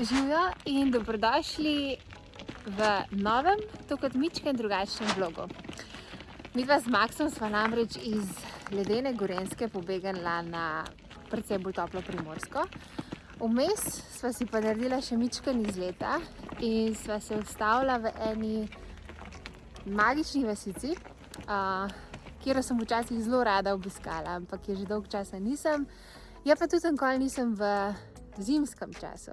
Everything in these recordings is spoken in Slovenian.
Živijo in dobrodošli v novem, tokrat mičkem drugačnem vlogu. Mi dva z Maksom sva namreč iz ledene Gorenske pobegnila na predvsem bolj toplo primorsko. Vmes sva si pa naredila še mičken izleta in sva se ustavila v eni magični vasici, kjer sem včasih zelo rada obiskala, ampak je že dolg časa nisem. Ja pa tudi nikoli nisem v zimskem času.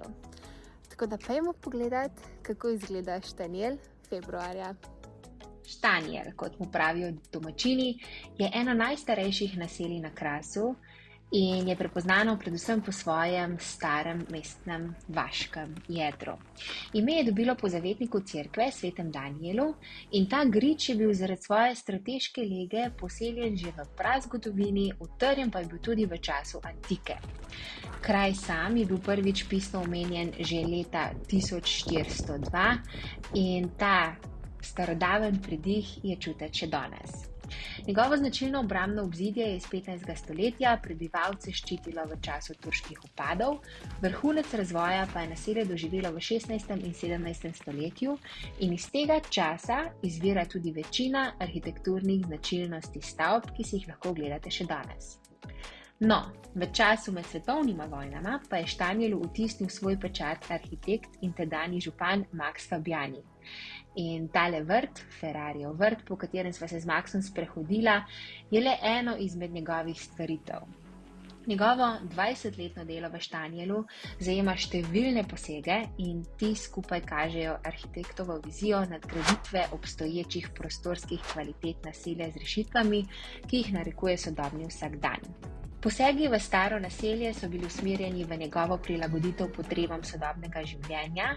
Tako da pojmo pogledat, kako izgleda Štanjel februarja. Štanjel, kot mu pravijo domačini, je eno najstarejših naselij na Krasu in je prepoznano predvsem po svojem starem mestnem vaškem jedru. Ime je dobilo po zavetniku cerkve, svetem Danielu, in ta grič je bil zaradi svoje strateške lege poseljen že v prazgodovini, utrjen pa je bil tudi v času antike. Kraj sam je bil prvič pisno omenjen že leta 1402 in ta starodaven pridih je čutiti še danes. Njegovo značilno obrambno obzidje je iz 15. stoletja prebivalce ščitilo v času turških upadov, vrhunec razvoja pa je naselje doživelo v 16. in 17. stoletju in iz tega časa izvira tudi večina arhitekturnih značilnosti stavb, ki si jih lahko gledate še danes. No, v času med svetovnima vojnama pa je Štanjelu vtisnil svoj pečat arhitekt in tedajni župan Max Fabiani. In tale vrt, Ferrariov vrt, po katerem sva se z Maxom sprehodila, je le eno izmed njegovih stvaritev. Njegovo 20-letno delo v Štanjelu zajema številne posege in ti skupaj kažejo arhitektovo vizijo nadgraditve obstoječih prostorskih kvalitet naselja z rešitvami, ki jih narekuje sodobni vsakdan. Posegi v staro naselje so bili usmerjeni v njegovo prilagoditev potrebam sodobnega življenja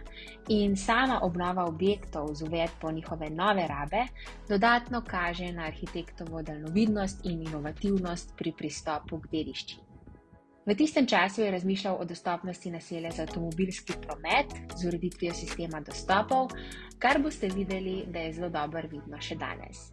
in sama obnova objektov z uvedbo njihove nove rabe dodatno kaže na arhitektovo daljnovidnost in inovativnost pri pristopu k dediščini. V tistem času je razmišljal o dostopnosti naselja za avtomobilski promet z ureditvijo sistema dostopov, kar boste videli, da je zelo dobro vidno še danes.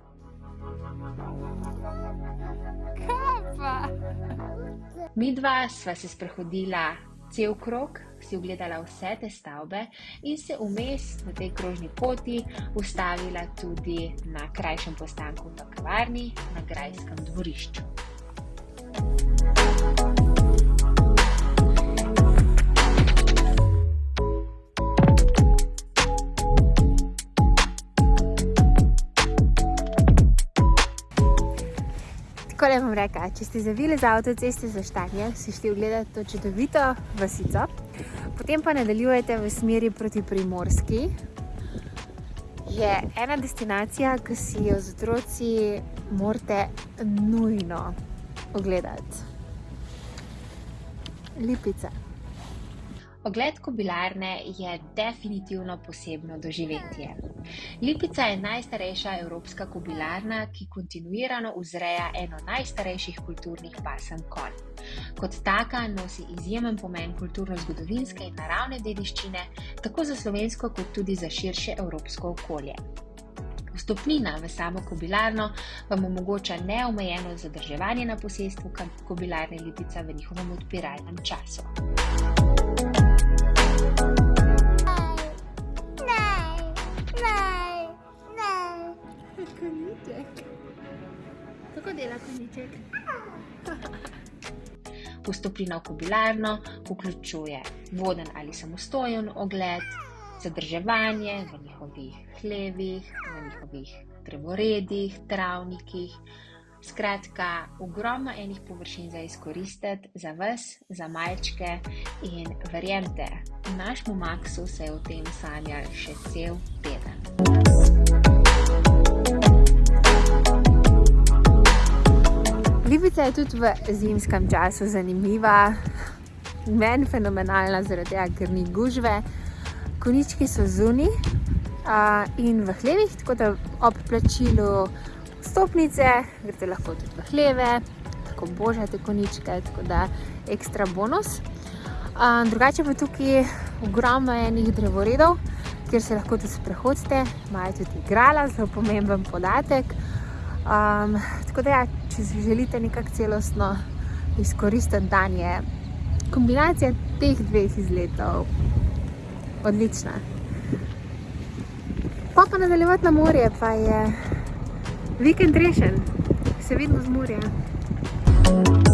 Mi dva sva se sprehodila cel krog, si ogledala vse te stavbe in se vmes na tej krožni poti ustavila tudi na krajšem postanku v kavarni na Grajskem dvorišču. Tako le bom rekla, če ste zavili za avtoceste za štanje, si šli ogledati to čudovito vasico, potem pa nadaljujete v smeri proti Primorski, je ena destinacija, ki si jo z otroci morate nujno ogledati. Lipica. Ogled kobilarne je definitivno posebno doživetje. Lipica je najstarejša evropska kobilarna, ki kontinuirano vzreja eno najstarejših kulturnih pasem konj. Kot taka nosi izjemen pomen kulturno-zgodovinske in naravne dediščine, tako za slovensko, kot tudi za širše evropsko okolje. Vstopnina v samo kobilarno vam omogoča neomejeno zadrževanje na posestvu kobilarne Lipica v njihovem odpiralnem času. Kako dela konjiček? Vstopina v kobilarno vključuje voden ali samostojen ogled, zadrževanje v njihovih hlevih, v njihovih drevoredih, travnikih. Skratka, ogromno enih površin za izkoristiti, za vas, za malčke in verjemite, našemu Maksu se je v tem sanjal še cel teden. Lipica je tudi v zimskem času zanimiva, meni fenomenalna, zaradi tega, ker ni gužve. Konički so zunaj in v hlevih, tako da ob plačilu stopnice greste lahko tudi v hleve, tako božate koničke, tako da ekstra bonus. Drugače pa tukaj ogromno enih drevoredov, kjer se lahko tudi sprehodite, imajo tudi igrala, zelo pomemben podatek. Tako da ja, če si želite nekako celostno izkoristiti dan, je kombinacija teh dveh izletov odlična. Pa pa nadaljevati na morje, pa je vikend rešen. Se vidimo z morja.